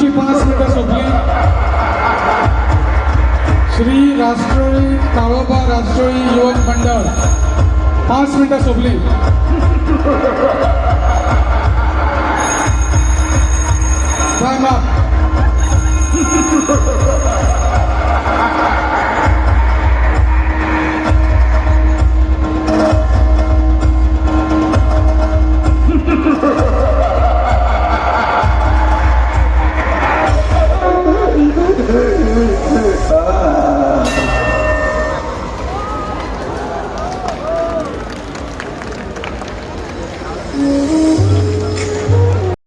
ऊँची पास मीटर होती श्री राष्ट्रोळी कालोबा राष्ट्रोळी युवक मंडळ। पाच मिनिटं सोपली। टाइम